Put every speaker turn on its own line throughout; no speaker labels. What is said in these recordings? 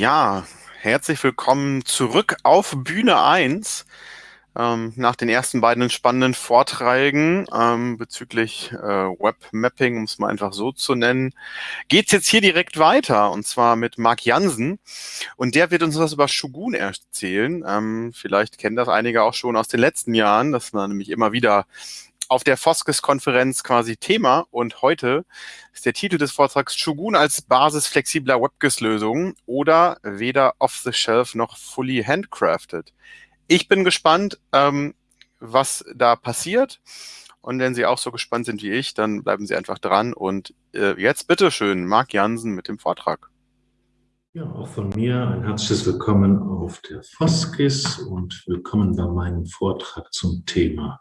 Ja, herzlich willkommen zurück auf Bühne 1. Ähm, nach den ersten beiden spannenden Vorträgen ähm, bezüglich äh, Webmapping, um es mal einfach so zu nennen, geht's jetzt hier direkt weiter und zwar mit Marc Jansen und der wird uns was über Shogun erzählen. Ähm, vielleicht kennen das einige auch schon aus den letzten Jahren, dass man nämlich immer wieder auf der Foskes-Konferenz quasi Thema und heute ist der Titel des Vortrags Shogun als Basis flexibler WebGIS-Lösungen oder weder off-the-shelf noch fully handcrafted. Ich bin gespannt, ähm, was da passiert und wenn Sie auch so gespannt sind wie ich, dann bleiben Sie einfach dran und äh, jetzt bitteschön, Marc Jansen mit dem Vortrag.
Ja, auch von mir ein herzliches Willkommen auf der Foskis und willkommen bei meinem Vortrag zum Thema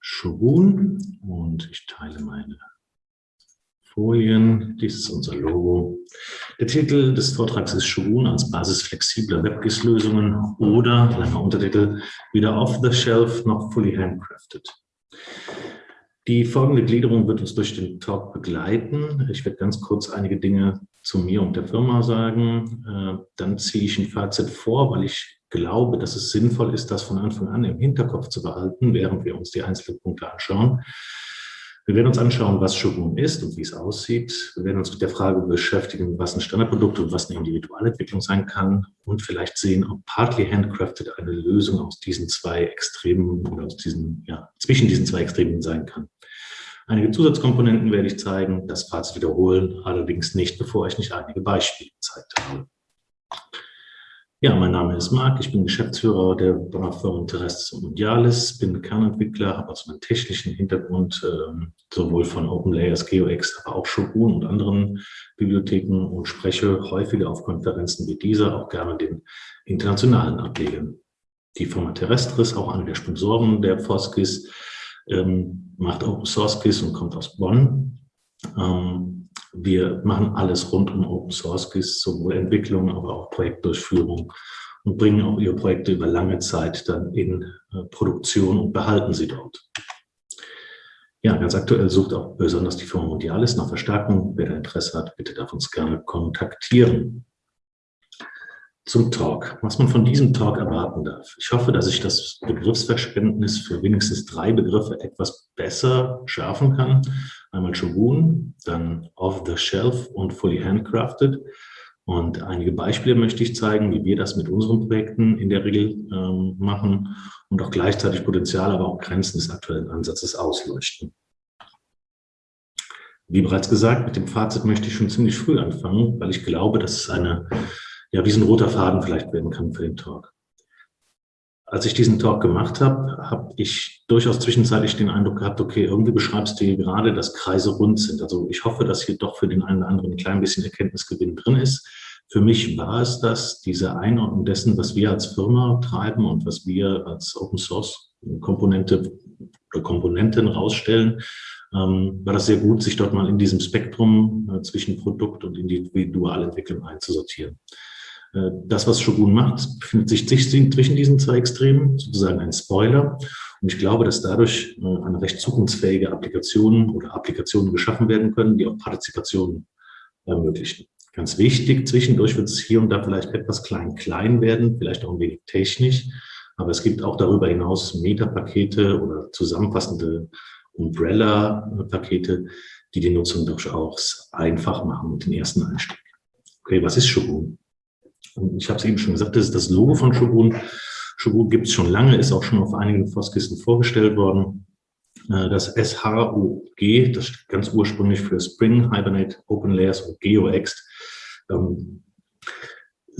Shogun und ich teile meine Folien. Dies ist unser Logo. Der Titel des Vortrags ist Shogun als Basis flexibler WebGIS-Lösungen oder, langer Untertitel, weder off-the-shelf noch fully handcrafted. Die folgende Gliederung wird uns durch den Talk begleiten. Ich werde ganz kurz einige Dinge zu mir und der Firma sagen. Äh, dann ziehe ich ein Fazit vor, weil ich glaube, dass es sinnvoll ist, das von Anfang an im Hinterkopf zu behalten, während wir uns die einzelnen Punkte anschauen. Wir werden uns anschauen, was Shogun ist und wie es aussieht. Wir werden uns mit der Frage beschäftigen, was ein Standardprodukt und was eine Individualentwicklung sein kann und vielleicht sehen, ob Partly Handcrafted eine Lösung aus diesen zwei Extremen oder aus diesen, ja, zwischen diesen zwei Extremen sein kann. Einige Zusatzkomponenten werde ich zeigen, das Fazit wiederholen, allerdings nicht, bevor ich nicht einige Beispiele gezeigt habe. Ja, mein Name ist Marc, ich bin Geschäftsführer der Firma Terrestres Mondialis, bin Kernentwickler, habe also einen technischen Hintergrund, äh, sowohl von OpenLayers, GeoX, aber auch Shogun und anderen Bibliotheken und spreche häufiger auf Konferenzen wie dieser, auch gerne den internationalen Ablegern. Die Firma Terrestris, auch eine der Sponsoren der Foskis, ähm, macht Open Source KISS und kommt aus Bonn. Ähm, wir machen alles rund um Open Source KISS, sowohl Entwicklung, aber auch Projektdurchführung und bringen auch ihre Projekte über lange Zeit dann in äh, Produktion und behalten sie dort. Ja, ganz aktuell sucht auch besonders die Firma Mondialis nach Verstärkung. Wer da Interesse hat, bitte darf uns gerne kontaktieren. Zum Talk, was man von diesem Talk erwarten darf. Ich hoffe, dass ich das Begriffsverständnis für wenigstens drei Begriffe etwas besser schärfen kann Einmal Shogun, dann Off-the-Shelf und Fully Handcrafted. Und einige Beispiele möchte ich zeigen, wie wir das mit unseren Projekten in der Regel ähm, machen und auch gleichzeitig Potenzial, aber auch Grenzen des aktuellen Ansatzes ausleuchten. Wie bereits gesagt, mit dem Fazit möchte ich schon ziemlich früh anfangen, weil ich glaube, dass es eine, ja, wie so ein roter Faden vielleicht werden kann für den Talk. Als ich diesen Talk gemacht habe, habe ich durchaus zwischenzeitlich den Eindruck gehabt, okay, irgendwie beschreibst du hier gerade, dass Kreise rund sind. Also ich hoffe, dass hier doch für den einen oder anderen ein klein bisschen Erkenntnisgewinn drin ist. Für mich war es das, diese Einordnung dessen, was wir als Firma treiben und was wir als Open Source Komponente oder Komponenten rausstellen, ähm, war das sehr gut, sich dort mal in diesem Spektrum äh, zwischen Produkt und Individualentwicklung einzusortieren. Äh, das, was Shogun macht, befindet sich zwischen diesen zwei Extremen, sozusagen ein Spoiler. Und ich glaube, dass dadurch äh, eine recht zukunftsfähige Applikation oder Applikationen geschaffen werden können, die auch Partizipation ermöglichen. Ganz wichtig, zwischendurch wird es hier und da vielleicht etwas klein-klein werden, vielleicht auch ein wenig technisch, aber es gibt auch darüber hinaus Metapakete oder zusammenfassende Umbrella-Pakete, die die Nutzung durchaus einfach machen und den ersten Einstieg. Okay, was ist Shogun? Ich habe es eben schon gesagt, das ist das Logo von Shogun. Shogun gibt es schon lange, ist auch schon auf einigen Foskisten vorgestellt worden. Äh, das SHOG, das steht ganz ursprünglich für Spring, Hibernate, Open Layers und GeoExt. Ähm,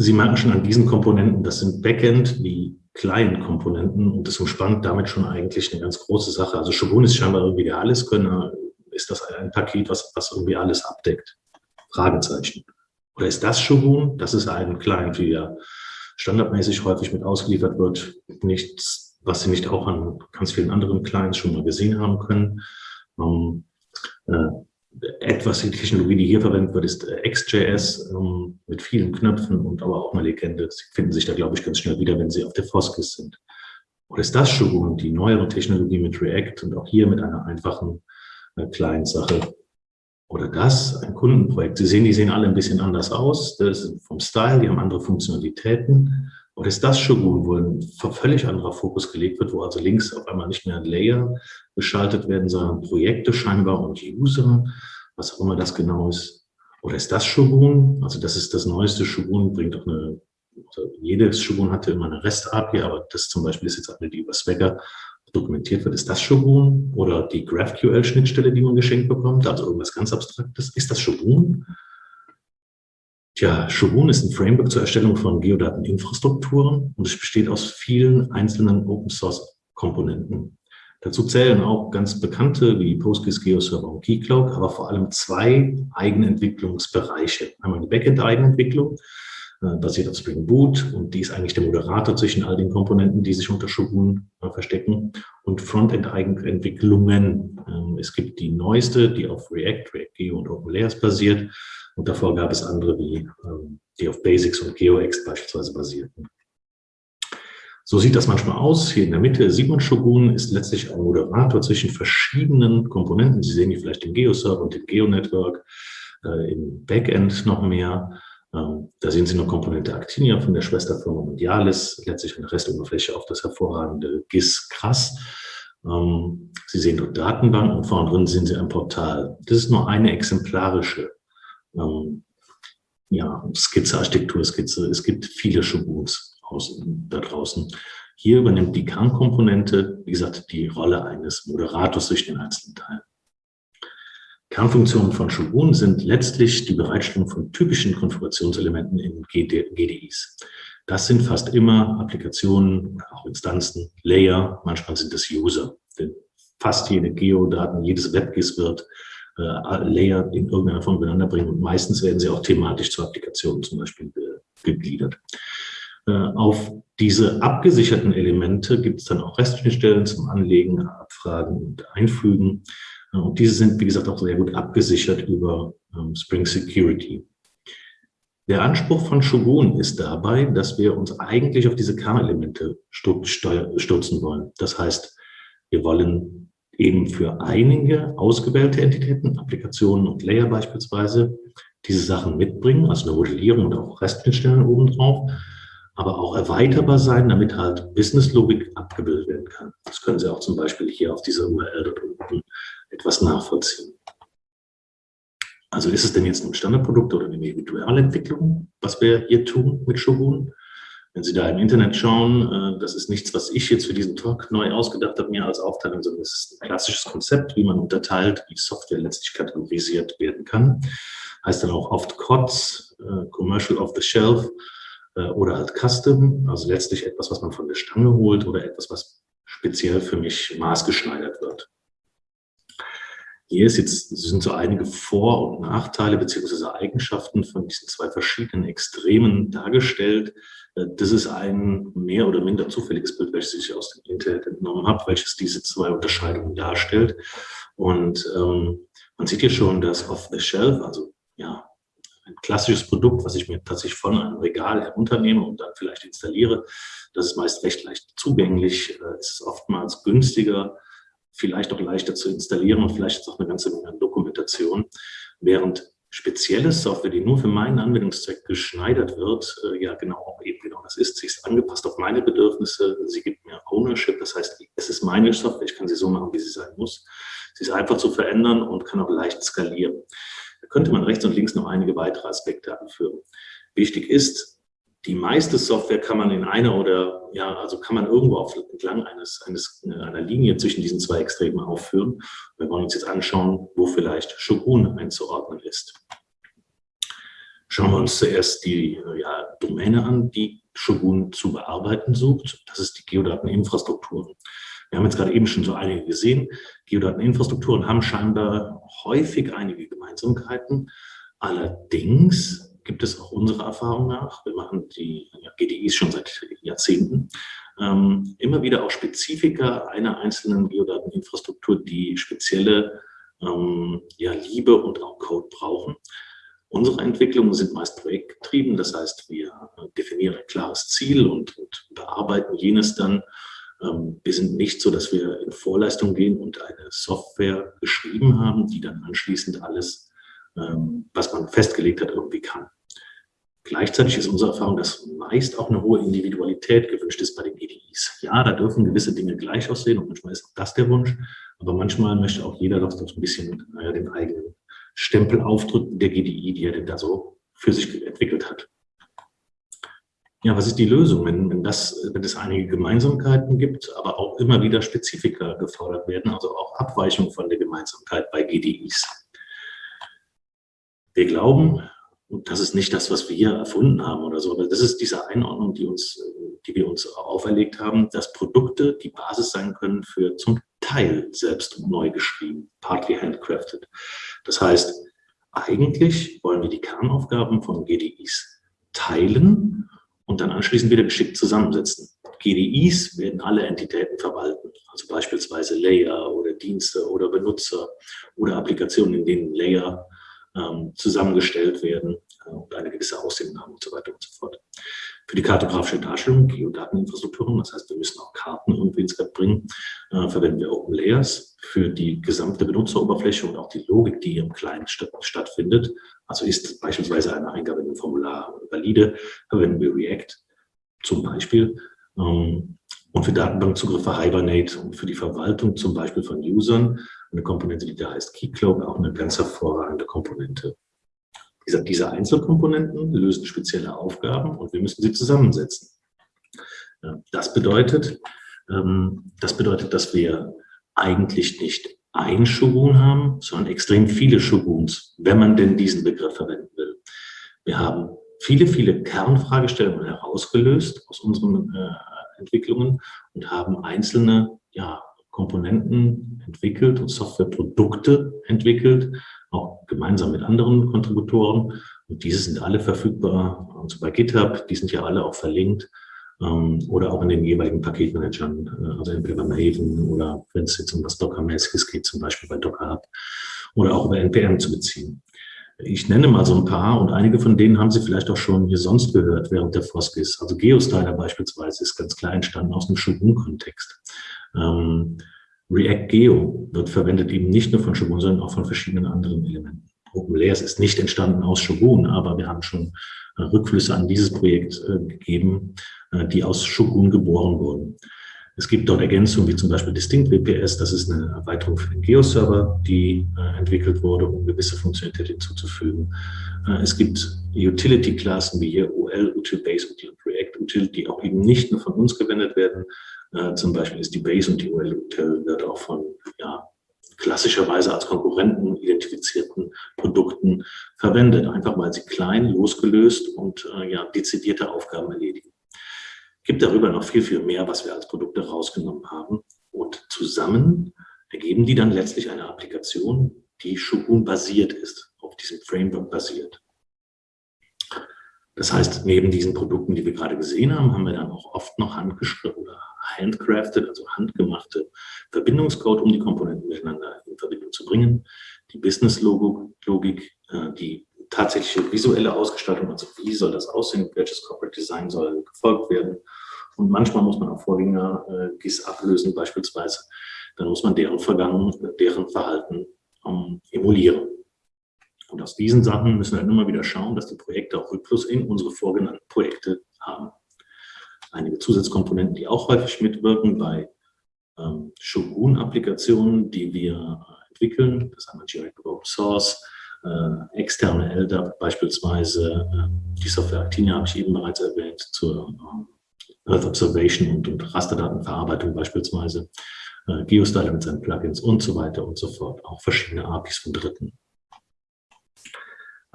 Sie merken schon an diesen Komponenten, das sind Backend wie Client-Komponenten und das umspannt damit schon eigentlich eine ganz große Sache. Also Shogun ist scheinbar irgendwie der Alleskönner. Ist das ein Paket, was, was irgendwie alles abdeckt? Fragezeichen. Oder ist das Shogun? Das ist ein Client, wie er standardmäßig häufig mit ausgeliefert wird. Nichts, was Sie nicht auch an ganz vielen anderen Clients schon mal gesehen haben können. Ähm, äh, etwas, die Technologie, die hier verwendet wird, ist äh, XJS ähm, mit vielen Knöpfen und aber auch eine Legende. Sie finden sich da, glaube ich, ganz schnell wieder, wenn Sie auf der Foskis sind. Oder ist das Shogun, die neuere Technologie mit React und auch hier mit einer einfachen äh, Client-Sache Oder das, ein Kundenprojekt. Sie sehen, die sehen alle ein bisschen anders aus. Das ist vom Style, die haben andere Funktionalitäten. Oder ist das Shogun, wo ein völlig anderer Fokus gelegt wird, wo also links auf einmal nicht mehr ein Layer geschaltet werden, sondern Projekte scheinbar und User, was auch immer das genau ist. Oder ist das Shogun? Also das ist das neueste Shogun, bringt auch eine, also jedes Shogun hatte immer eine REST-API, aber das zum Beispiel ist jetzt eine, die über Swagger dokumentiert wird. Ist das Shogun? Oder die GraphQL-Schnittstelle, die man geschenkt bekommt, also irgendwas ganz Abstraktes. Ist das Shogun? Tja, Shogun ist ein Framework zur Erstellung von Geodateninfrastrukturen und es besteht aus vielen einzelnen Open-Source-Komponenten. Dazu zählen auch ganz bekannte wie Postgres, GeoServer und Keycloak, aber vor allem zwei Eigenentwicklungsbereiche. Einmal die Backend-Eigenentwicklung, basiert auf Spring Boot und die ist eigentlich der Moderator zwischen all den Komponenten, die sich unter Shogun äh, verstecken und Frontend-Eigenentwicklungen. Ähm, es gibt die neueste, die auf React, React Geo und OpenLayers basiert und davor gab es andere, wie, ähm, die auf Basics und GeoX beispielsweise basierten. So sieht das manchmal aus. Hier in der Mitte sieht man Shogun, ist letztlich ein Moderator zwischen verschiedenen Komponenten. Sie sehen hier vielleicht den Geo-Server und den Geo-Network, äh, im Backend noch mehr. Ähm, da sehen Sie eine Komponente Actinia von der Schwesterfirma Mondialis, letztlich eine Restoberfläche auf das hervorragende GIS Krass. Ähm, Sie sehen dort Datenbank und vorne drin sehen Sie ein Portal. Das ist nur eine exemplarische ähm, ja, Skizze, Architekturskizze. Es gibt viele Shoguns da draußen. Hier übernimmt die Kernkomponente, wie gesagt, die Rolle eines Moderators durch den einzelnen Teil. Kernfunktionen von Shogun sind letztlich die Bereitstellung von typischen Konfigurationselementen in GDIs. Das sind fast immer Applikationen, auch Instanzen, Layer, manchmal sind es User. Denn fast jede Geodaten, jedes WebGIS wird äh, Layer in irgendeiner Form miteinander bringen und meistens werden sie auch thematisch zu Applikationen zum Beispiel gegliedert. Äh, auf diese abgesicherten Elemente gibt es dann auch Restschnittstellen zum Anlegen, Abfragen und Einfügen. Und diese sind, wie gesagt, auch sehr gut abgesichert über ähm, Spring Security. Der Anspruch von Shogun ist dabei, dass wir uns eigentlich auf diese Kernelemente stürzen wollen. Das heißt, wir wollen eben für einige ausgewählte Entitäten, Applikationen und Layer beispielsweise, diese Sachen mitbringen, also eine Modellierung und auch Restschnittstellen obendrauf aber auch erweiterbar sein, damit halt Businesslogik abgebildet werden kann. Das können Sie auch zum Beispiel hier auf dieser URL unten etwas nachvollziehen. Also ist es denn jetzt ein Standardprodukt oder eine Individualentwicklung, was wir hier tun mit Shogun? Wenn Sie da im Internet schauen, äh, das ist nichts, was ich jetzt für diesen Talk neu ausgedacht habe, mir als Aufteilung, sondern es ist ein klassisches Konzept, wie man unterteilt, wie Software letztlich kategorisiert werden kann. Heißt dann auch oft COTS, äh, Commercial Off the Shelf, äh, oder halt Custom, also letztlich etwas, was man von der Stange holt oder etwas, was speziell für mich maßgeschneidert wird. Hier ist jetzt, sind so einige Vor- und Nachteile beziehungsweise Eigenschaften von diesen zwei verschiedenen Extremen dargestellt. Äh, das ist ein mehr oder minder zufälliges Bild, welches ich aus dem Internet entnommen habe, welches diese zwei Unterscheidungen darstellt. Und ähm, man sieht hier schon, dass Off-the-Shelf, also ja, ein klassisches Produkt, was ich mir tatsächlich von einem Regal herunternehme und dann vielleicht installiere. Das ist meist recht leicht zugänglich, äh, ist oftmals günstiger, vielleicht auch leichter zu installieren und vielleicht auch eine ganze Menge an Dokumentation. Während spezielle Software, die nur für meinen Anwendungszweck geschneidert wird, äh, ja genau eben genau das ist. Sie ist angepasst auf meine Bedürfnisse, sie gibt mir Ownership, das heißt, es ist meine Software, ich kann sie so machen, wie sie sein muss. Sie ist einfach zu verändern und kann auch leicht skalieren. Da könnte man rechts und links noch einige weitere Aspekte anführen. Wichtig ist, die meiste Software kann man in einer oder, ja, also kann man irgendwo auf, entlang eines, eines, einer Linie zwischen diesen zwei Extremen aufführen. Wir wollen uns jetzt anschauen, wo vielleicht Shogun einzuordnen ist. Schauen wir uns zuerst die ja, Domäne an, die Shogun zu bearbeiten sucht. Das ist die Geodateninfrastruktur. Wir haben jetzt gerade eben schon so einige gesehen. Geodateninfrastrukturen haben scheinbar häufig einige Gemeinsamkeiten. Allerdings gibt es auch unserer Erfahrung nach, wir machen die ja, GDIs schon seit Jahrzehnten, ähm, immer wieder auch Spezifika einer einzelnen Geodateninfrastruktur, die spezielle ähm, ja, Liebe und auch Code brauchen. Unsere Entwicklungen sind meist projektgetrieben, das heißt, wir definieren ein klares Ziel und, und bearbeiten jenes dann ähm, wir sind nicht so, dass wir in Vorleistung gehen und eine Software geschrieben haben, die dann anschließend alles ähm, was man festgelegt hat, irgendwie kann. Gleichzeitig ist unsere Erfahrung, dass meist auch eine hohe Individualität gewünscht ist bei den GDIs. Ja, da dürfen gewisse Dinge gleich aussehen und manchmal ist auch das der Wunsch, aber manchmal möchte auch jeder doch ein bisschen naja, den eigenen Stempel aufdrücken der GDI, die er denn da so für sich entwickelt hat. Ja, was ist die Lösung, wenn, wenn, das, wenn es einige Gemeinsamkeiten gibt, aber auch immer wieder Spezifika gefordert werden, also auch Abweichungen von der Gemeinsamkeit bei GDIs? Wir glauben, und das ist nicht das, was wir hier erfunden haben oder so, aber das ist diese Einordnung, die, uns, die wir uns auferlegt haben, dass Produkte die Basis sein können für zum Teil selbst neu geschrieben, partly handcrafted. Das heißt, eigentlich wollen wir die Kernaufgaben von GDIs teilen und dann anschließend wieder geschickt zusammensetzen. GDIs werden alle Entitäten verwalten, also beispielsweise Layer oder Dienste oder Benutzer oder Applikationen, in denen Layer zusammengestellt werden äh, und eine gewisse Aussehen haben und so weiter und so fort. Für die kartografische Darstellung, Geodateninfrastrukturen, das heißt, wir müssen auch Karten irgendwie ins Web bringen, äh, verwenden wir Open Layers für die gesamte Benutzeroberfläche und auch die Logik, die im Client statt, stattfindet. Also ist beispielsweise eine Eingabe in einem Formular valide, verwenden wir React zum Beispiel. Ähm, und für Datenbankzugriffe Hibernate und für die Verwaltung zum Beispiel von Usern eine Komponente, die da heißt Keycloak, auch eine ganz hervorragende Komponente. Diese, diese Einzelkomponenten lösen spezielle Aufgaben und wir müssen sie zusammensetzen. Das bedeutet, ähm, das bedeutet, dass wir eigentlich nicht ein Shogun haben, sondern extrem viele Shoguns, wenn man denn diesen Begriff verwenden will. Wir haben viele, viele Kernfragestellungen herausgelöst aus unseren äh, Entwicklungen und haben einzelne ja, Komponenten entwickelt und Softwareprodukte entwickelt, auch gemeinsam mit anderen Kontributoren. Und diese sind alle verfügbar, also bei GitHub, die sind ja alle auch verlinkt ähm, oder auch in den jeweiligen Paketmanagern, äh, also entweder bei Maven oder wenn es jetzt um das Docker-mäßiges geht, zum Beispiel bei Docker Hub oder auch über NPM zu beziehen. Ich nenne mal so ein paar und einige von denen haben Sie vielleicht auch schon hier sonst gehört während der Foskis. Also Geostyler beispielsweise ist ganz klar entstanden aus einem Shogun-Kontext. Ähm, React Geo wird verwendet eben nicht nur von Shogun, sondern auch von verschiedenen anderen Elementen. OpenLayers ist nicht entstanden aus Shogun, aber wir haben schon äh, Rückflüsse an dieses Projekt äh, gegeben, äh, die aus Shogun geboren wurden. Es gibt dort Ergänzungen wie zum Beispiel Distinct WPS, das ist eine Erweiterung für den Geo-Server, die äh, entwickelt wurde, um gewisse Funktionalität hinzuzufügen. Äh, es gibt Utility-Klassen wie hier OL, Util-Base, Util-React, Util, die auch eben nicht nur von uns verwendet werden. Äh, zum Beispiel ist die Base und die OL Util wird auch von ja, klassischerweise als Konkurrenten identifizierten Produkten verwendet, einfach weil sie klein, losgelöst und äh, ja, dezidierte Aufgaben erledigen. Gibt darüber noch viel, viel mehr, was wir als Produkte rausgenommen haben. Und zusammen ergeben die dann letztlich eine Applikation, die Shogun basiert ist, auf diesem Framework basiert. Das heißt, neben diesen Produkten, die wir gerade gesehen haben, haben wir dann auch oft noch handgeschrieben oder handcrafted, also handgemachte Verbindungscode, um die Komponenten miteinander in Verbindung zu bringen. Die Business-Logik, äh, die tatsächliche visuelle Ausgestaltung, also wie soll das aussehen, welches Corporate Design soll gefolgt werden. Und manchmal muss man auch Vorgänger äh, GIS ablösen beispielsweise. Dann muss man deren Vergangen, deren Verhalten ähm, emulieren. Und aus diesen Sachen müssen wir dann immer wieder schauen, dass die Projekte auch Rückfluss in unsere vorgenannten Projekte haben. Einige Zusatzkomponenten, die auch häufig mitwirken bei ähm, Shogun-Applikationen, die wir äh, entwickeln. Das haben wir direkt Open Source, äh, externe LDAP beispielsweise. Äh, die Software Actinia habe ich eben bereits erwähnt, zur äh, Earth Observation und, und Rasterdatenverarbeitung beispielsweise. Äh, Geostyler mit seinen Plugins und so weiter und so fort. Auch verschiedene APIs von Dritten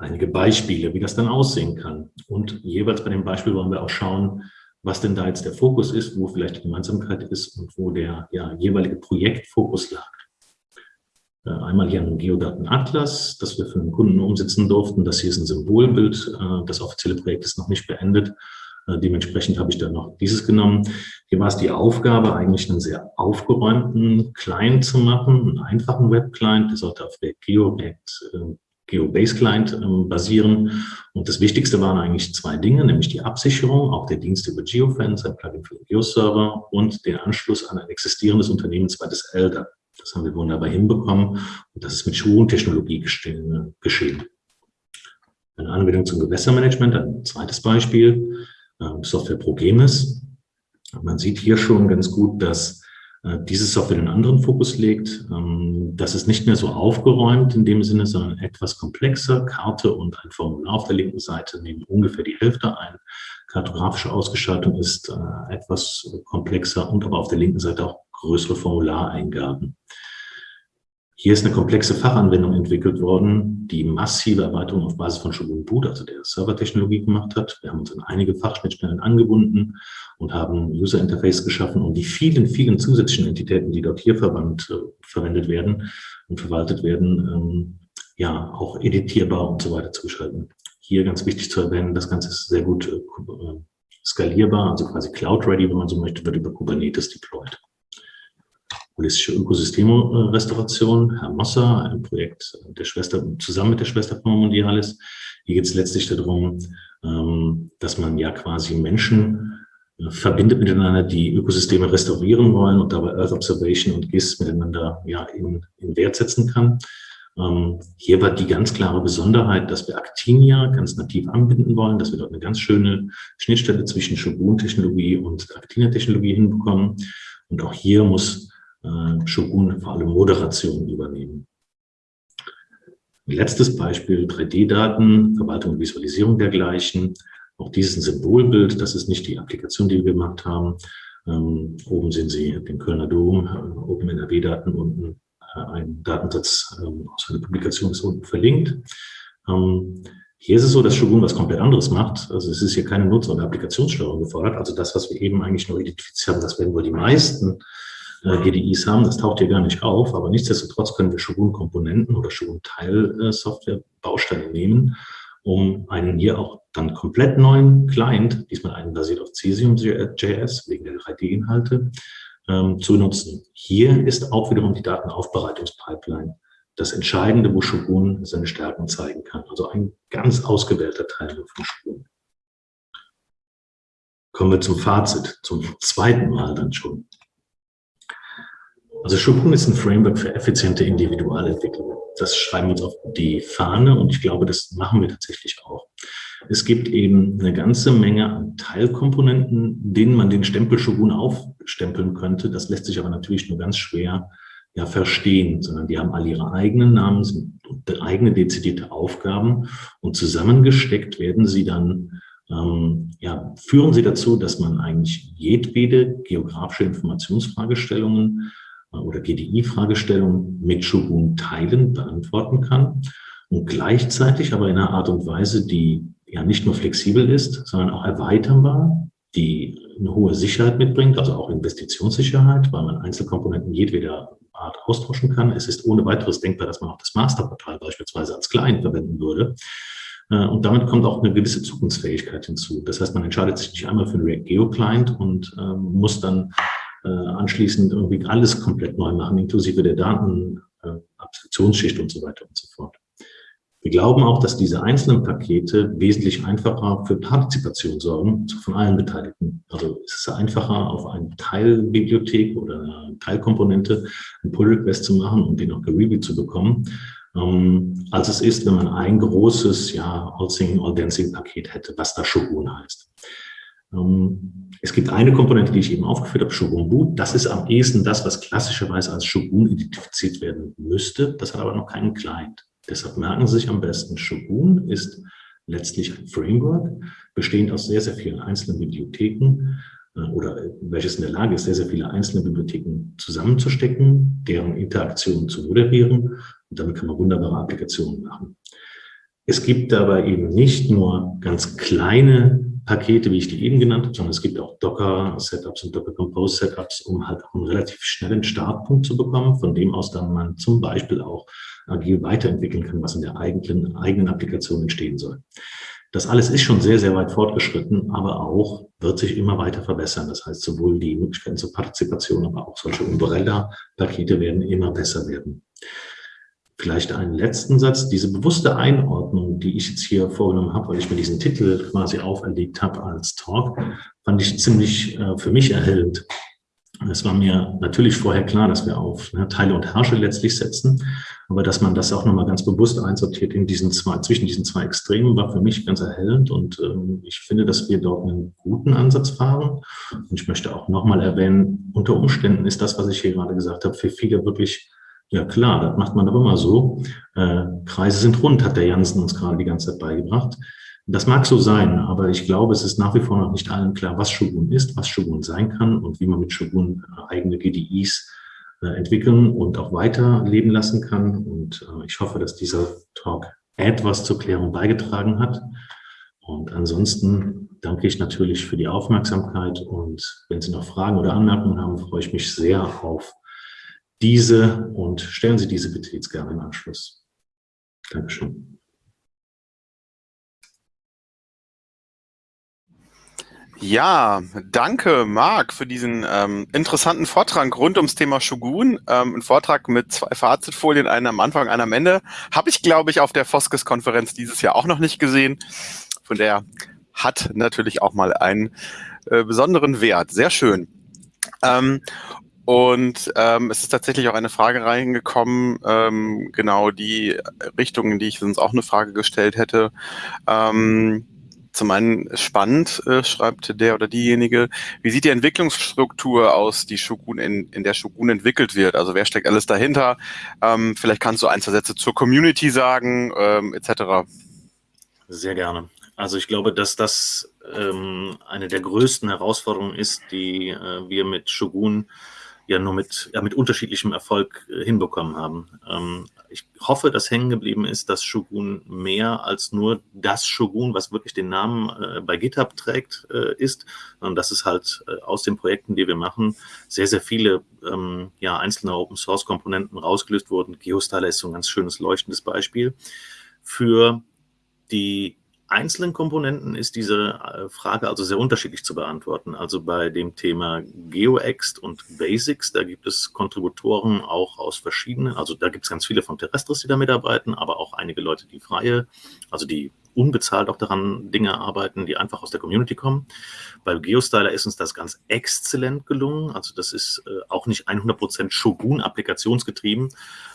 einige Beispiele, wie das dann aussehen kann. Und jeweils bei dem Beispiel wollen wir auch schauen, was denn da jetzt der Fokus ist, wo vielleicht die Gemeinsamkeit ist und wo der ja, jeweilige Projektfokus lag. Äh, einmal hier ein Geodatenatlas, das wir für einen Kunden umsetzen durften. Das hier ist ein Symbolbild. Äh, das offizielle Projekt ist noch nicht beendet. Äh, dementsprechend habe ich dann noch dieses genommen. Hier war es die Aufgabe, eigentlich einen sehr aufgeräumten Client zu machen, einen einfachen Web-Client. Der sollte auf React Geo, React GeoBase Client ähm, basieren. Und das Wichtigste waren eigentlich zwei Dinge, nämlich die Absicherung, auch der Dienst über GeoFence, ein Plugin für den Geo-Server und den Anschluss an ein existierendes Unternehmen, zweites LDAP. Das haben wir wunderbar hinbekommen und das ist mit Schuhentechnologie geschehen. Eine Anwendung zum Gewässermanagement, ein zweites Beispiel, äh, Software Progemis. Man sieht hier schon ganz gut, dass äh, diese Software einen anderen Fokus legt. Ähm, das ist nicht mehr so aufgeräumt in dem Sinne, sondern etwas komplexer. Karte und ein Formular auf der linken Seite nehmen ungefähr die Hälfte ein. Kartografische Ausgestaltung ist äh, etwas komplexer und aber auf der linken Seite auch größere Formulareingaben. Hier ist eine komplexe Fachanwendung entwickelt worden, die massive Erweiterung auf Basis von Shogun Boot, also der Servertechnologie gemacht hat. Wir haben uns an einige Fachschnittstellen angebunden und haben User Interface geschaffen, um die vielen, vielen zusätzlichen Entitäten, die dort hier verwandt, äh, verwendet werden und verwaltet werden, ähm, ja, auch editierbar und so weiter zu gestalten. Hier ganz wichtig zu erwähnen, das Ganze ist sehr gut äh, skalierbar, also quasi Cloud-ready, wenn man so möchte, wird über Kubernetes deployed holistische Ökosystemrestauration, Herr Mosser, ein Projekt der Schwester, zusammen mit der Schwesterfirma Mondialis. Hier geht es letztlich darum, ähm, dass man ja quasi Menschen äh, verbindet miteinander, die Ökosysteme restaurieren wollen und dabei Earth Observation und GIS miteinander ja in, in Wert setzen kann. Ähm, hier war die ganz klare Besonderheit, dass wir Actinia ganz nativ anbinden wollen, dass wir dort eine ganz schöne Schnittstelle zwischen Shogun-Technologie und Actinia-Technologie hinbekommen. Und auch hier muss äh, Shogun vor allem Moderation übernehmen. Letztes Beispiel, 3D-Daten, Verwaltung und Visualisierung dergleichen. Auch dieses ein Symbolbild, das ist nicht die Applikation, die wir gemacht haben. Ähm, oben sehen Sie den Kölner Dom, äh, Open NRW-Daten, unten äh, ein Datensatz ähm, aus einer Publikation ist unten verlinkt. Ähm, hier ist es so, dass Shogun was komplett anderes macht. Also es ist hier keine Nutzer- oder Applikationssteuerung gefordert. Also das, was wir eben eigentlich nur identifiziert haben, das werden wohl die meisten äh, GDIs haben. Das taucht hier gar nicht auf, aber nichtsdestotrotz können wir Shogun-Komponenten oder Shogun-Teil-Software-Bausteine nehmen, um einen hier auch dann komplett neuen Client, diesmal einen basiert auf Cesium.js wegen der 3D-Inhalte, ähm, zu nutzen. Hier ist auch wiederum die Datenaufbereitungspipeline das Entscheidende, wo Shogun seine Stärken zeigen kann. Also ein ganz ausgewählter Teil von Shogun. Kommen wir zum Fazit, zum zweiten Mal dann schon. Also Shogun ist ein Framework für effiziente Individualentwicklung. Das schreiben wir uns auf die Fahne und ich glaube, das machen wir tatsächlich auch. Es gibt eben eine ganze Menge an Teilkomponenten, denen man den Stempel Shogun aufstempeln könnte. Das lässt sich aber natürlich nur ganz schwer ja, verstehen, sondern die haben alle ihre eigenen Namen, sind eigene dezidierte Aufgaben und zusammengesteckt werden sie dann, ähm, ja, führen sie dazu, dass man eigentlich jedwede geografische Informationsfragestellungen oder GDI-Fragestellungen mit Shogun teilen, beantworten kann und gleichzeitig aber in einer Art und Weise, die ja nicht nur flexibel ist, sondern auch erweiterbar, die eine hohe Sicherheit mitbringt, also auch Investitionssicherheit, weil man Einzelkomponenten jedweder Art austauschen kann. Es ist ohne weiteres denkbar, dass man auch das Masterportal beispielsweise als Client verwenden würde. Äh, und damit kommt auch eine gewisse Zukunftsfähigkeit hinzu. Das heißt, man entscheidet sich nicht einmal für einen React Geo Client und ähm, muss dann äh, anschließend irgendwie alles komplett neu machen, inklusive der Datenabstraktionsschicht äh, und so weiter und so fort. Wir glauben auch, dass diese einzelnen Pakete wesentlich einfacher für Partizipation sorgen von allen Beteiligten. Also es ist einfacher, auf eine Teilbibliothek oder eine Teilkomponente einen Pull-Request zu machen und den auch gereviewt zu bekommen, ähm, als es ist, wenn man ein großes, ja, All-Singing, All-Dancing-Paket hätte, was da Shogun heißt. Ähm, es gibt eine Komponente, die ich eben aufgeführt habe, Shogun Boot. Das ist am ehesten das, was klassischerweise als Shogun identifiziert werden müsste. Das hat aber noch keinen Client. Deshalb merken Sie sich am besten, Shogun ist letztlich ein Framework, bestehend aus sehr, sehr vielen einzelnen Bibliotheken äh, oder welches in der Lage ist, sehr, sehr viele einzelne Bibliotheken zusammenzustecken, deren Interaktionen zu moderieren. Und damit kann man wunderbare Applikationen machen. Es gibt dabei eben nicht nur ganz kleine Pakete, wie ich die eben genannt habe, sondern es gibt auch Docker-Setups und Docker-Compose-Setups, um halt auch einen relativ schnellen Startpunkt zu bekommen, von dem aus dann man zum Beispiel auch agil weiterentwickeln kann, was in der eigenen, eigenen Applikation entstehen soll. Das alles ist schon sehr, sehr weit fortgeschritten, aber auch wird sich immer weiter verbessern. Das heißt, sowohl die Möglichkeiten zur Partizipation, aber auch solche Umbrella-Pakete werden immer besser werden. Vielleicht einen letzten Satz. Diese bewusste Einordnung, die ich jetzt hier vorgenommen habe, weil ich mir diesen Titel quasi auferlegt habe als Talk, fand ich ziemlich äh, für mich erhellend. Es war mir natürlich vorher klar, dass wir auf ne, Teile und Herrsche letztlich setzen, aber dass man das auch nochmal ganz bewusst einsortiert in diesen zwei, zwischen diesen zwei Extremen, war für mich ganz erhellend und ähm, ich finde, dass wir dort einen guten Ansatz fahren. Und ich möchte auch nochmal erwähnen, unter Umständen ist das, was ich hier gerade gesagt habe, für viele wirklich ja klar, das macht man doch immer so. Äh, Kreise sind rund, hat der Jansen uns gerade die ganze Zeit beigebracht. Das mag so sein, aber ich glaube, es ist nach wie vor noch nicht allen klar, was Shogun ist, was Shogun sein kann und wie man mit Shogun äh, eigene GDIs äh, entwickeln und auch weiterleben lassen kann. Und äh, ich hoffe, dass dieser Talk etwas zur Klärung beigetragen hat. Und ansonsten danke ich natürlich für die Aufmerksamkeit und wenn Sie noch Fragen oder Anmerkungen haben, freue ich mich sehr auf diese und stellen Sie diese bitte jetzt gerne im Anschluss. Dankeschön.
Ja, danke Marc für diesen ähm, interessanten Vortrag rund ums Thema Shogun. Ähm, ein Vortrag mit zwei Fazitfolien, einen am Anfang, einen am Ende. Habe ich, glaube ich, auf der Foskes-Konferenz dieses Jahr auch noch nicht gesehen. Von der hat natürlich auch mal einen äh, besonderen Wert. Sehr schön. Ähm, und ähm, es ist tatsächlich auch eine Frage reingekommen, ähm, genau die Richtung, in die ich sonst auch eine Frage gestellt hätte. Ähm, zum einen spannend, äh, schreibt der oder diejenige, wie sieht die Entwicklungsstruktur aus, die Shogun in, in der Shogun entwickelt wird? Also wer steckt alles dahinter? Ähm, vielleicht kannst du ein, zwei Sätze zur Community sagen, ähm, etc.
Sehr gerne. Also ich glaube, dass das ähm, eine der größten Herausforderungen ist, die äh, wir mit Shogun ja nur mit, ja, mit unterschiedlichem Erfolg äh, hinbekommen haben. Ähm, ich hoffe, dass hängen geblieben ist, dass Shogun mehr als nur das Shogun, was wirklich den Namen äh, bei GitHub trägt, äh, ist, sondern dass es halt äh, aus den Projekten, die wir machen, sehr, sehr viele ähm, ja, einzelne Open-Source-Komponenten rausgelöst wurden. Geostyler ist so ein ganz schönes leuchtendes Beispiel für die einzelnen Komponenten ist diese äh, Frage also sehr unterschiedlich zu beantworten. Also bei dem Thema GeoExt und Basics, da gibt es Kontributoren auch aus verschiedenen, also da gibt es ganz viele von Terrestris, die da mitarbeiten, aber auch einige Leute, die freie, also die unbezahlt auch daran Dinge arbeiten, die einfach aus der Community kommen. Bei GeoStyler ist uns das ganz exzellent gelungen. Also das ist äh, auch nicht 100% Shogun-applikationsgetrieben,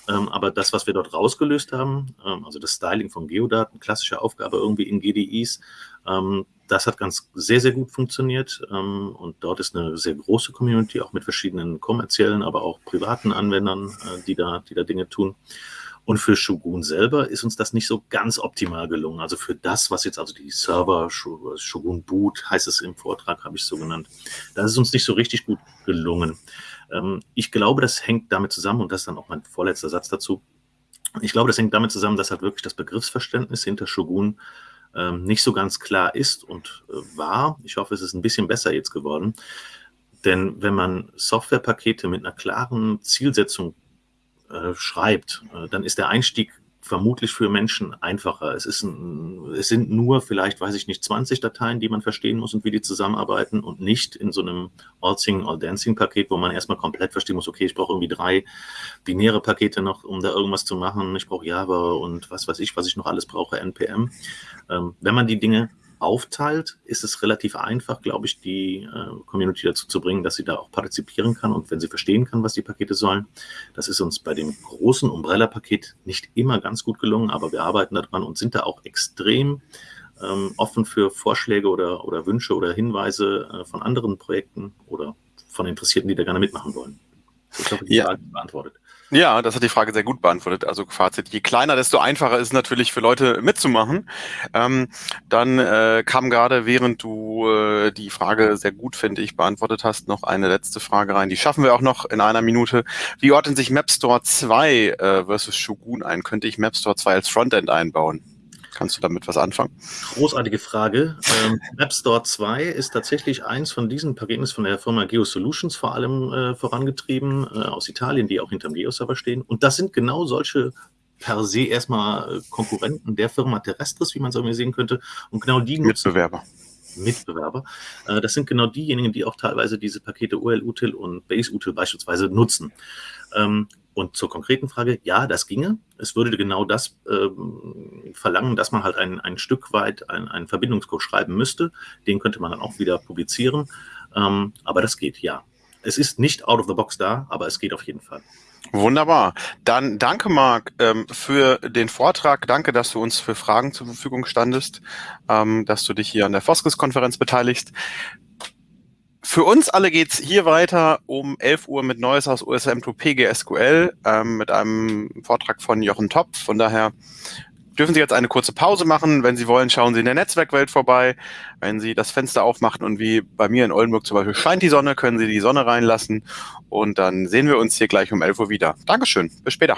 ähm, aber das, was wir dort rausgelöst haben, ähm, also das Styling von Geodaten, klassische Aufgabe irgendwie in GDIs, ähm, das hat ganz sehr, sehr gut funktioniert ähm, und dort ist eine sehr große Community, auch mit verschiedenen kommerziellen, aber auch privaten Anwendern, äh, die, da, die da Dinge tun. Und für Shogun selber ist uns das nicht so ganz optimal gelungen. Also für das, was jetzt also die Server, Shogun Boot heißt es im Vortrag, habe ich so genannt, das ist uns nicht so richtig gut gelungen. Ähm, ich glaube, das hängt damit zusammen, und das ist dann auch mein vorletzter Satz dazu, ich glaube, das hängt damit zusammen, dass halt wirklich das Begriffsverständnis hinter Shogun ähm, nicht so ganz klar ist und äh, war. Ich hoffe, es ist ein bisschen besser jetzt geworden. Denn wenn man Softwarepakete mit einer klaren Zielsetzung äh, schreibt, äh, dann ist der Einstieg vermutlich für Menschen einfacher. Es, ist ein, es sind nur vielleicht, weiß ich nicht, 20 Dateien, die man verstehen muss und wie die zusammenarbeiten und nicht in so einem All-Singing, All-Dancing-Paket, wo man erstmal komplett verstehen muss, okay, ich brauche irgendwie drei binäre Pakete noch, um da irgendwas zu machen. Ich brauche Java und was weiß ich, was ich noch alles brauche, NPM. Ähm, wenn man die Dinge aufteilt, ist es relativ einfach, glaube ich, die äh, Community dazu zu bringen, dass sie da auch partizipieren kann und wenn sie verstehen kann, was die Pakete sollen. Das ist uns bei dem großen Umbrella-Paket nicht immer ganz gut gelungen, aber wir arbeiten daran und sind da auch extrem ähm, offen für Vorschläge oder, oder Wünsche oder Hinweise äh, von anderen Projekten oder von Interessierten, die da gerne mitmachen wollen.
Ich hoffe, die ja. Frage beantwortet. Ja, das hat die Frage sehr gut beantwortet. Also Fazit, je kleiner, desto einfacher ist es natürlich für Leute mitzumachen. Ähm, dann äh, kam gerade, während du äh, die Frage sehr gut, finde ich, beantwortet hast, noch eine letzte Frage rein. Die schaffen wir auch noch in einer Minute. Wie ordnen sich MapStore 2 äh, versus Shogun ein? Könnte ich MapStore 2 als Frontend einbauen? Kannst du damit was anfangen?
Großartige Frage. Ähm, App Store 2 ist tatsächlich eins von diesen Paketen, von der Firma GeoSolutions vor allem äh, vorangetrieben, äh, aus Italien, die auch hinterm Geo-Server stehen. Und das sind genau solche per se erstmal Konkurrenten der Firma Terrestris, wie man es irgendwie sehen könnte. Und genau die.
Mitbewerber.
Mitbewerber. Äh, das sind genau diejenigen, die auch teilweise diese Pakete OL-Util und Base-Util beispielsweise nutzen. Und zur konkreten Frage, ja, das ginge. Es würde genau das ähm, verlangen, dass man halt ein, ein Stück weit einen Verbindungscode schreiben müsste. Den könnte man dann auch wieder publizieren. Ähm, aber das geht, ja. es ist nicht out of the box da, aber es geht auf jeden Fall.
Wunderbar. Dann danke, Marc, ähm, für den Vortrag. Danke, dass du uns für Fragen zur Verfügung standest, ähm, dass du dich hier an der Foskes-Konferenz beteiligst. Für uns alle geht's hier weiter um 11 Uhr mit Neues aus USM2 PGSQL ähm, mit einem Vortrag von Jochen Topf. Von daher dürfen Sie jetzt eine kurze Pause machen. Wenn Sie wollen, schauen Sie in der Netzwerkwelt vorbei. Wenn Sie das Fenster aufmachen und wie bei mir in Oldenburg zum Beispiel scheint die Sonne, können Sie die Sonne reinlassen. Und dann sehen wir uns hier gleich um 11 Uhr wieder. Dankeschön. Bis später.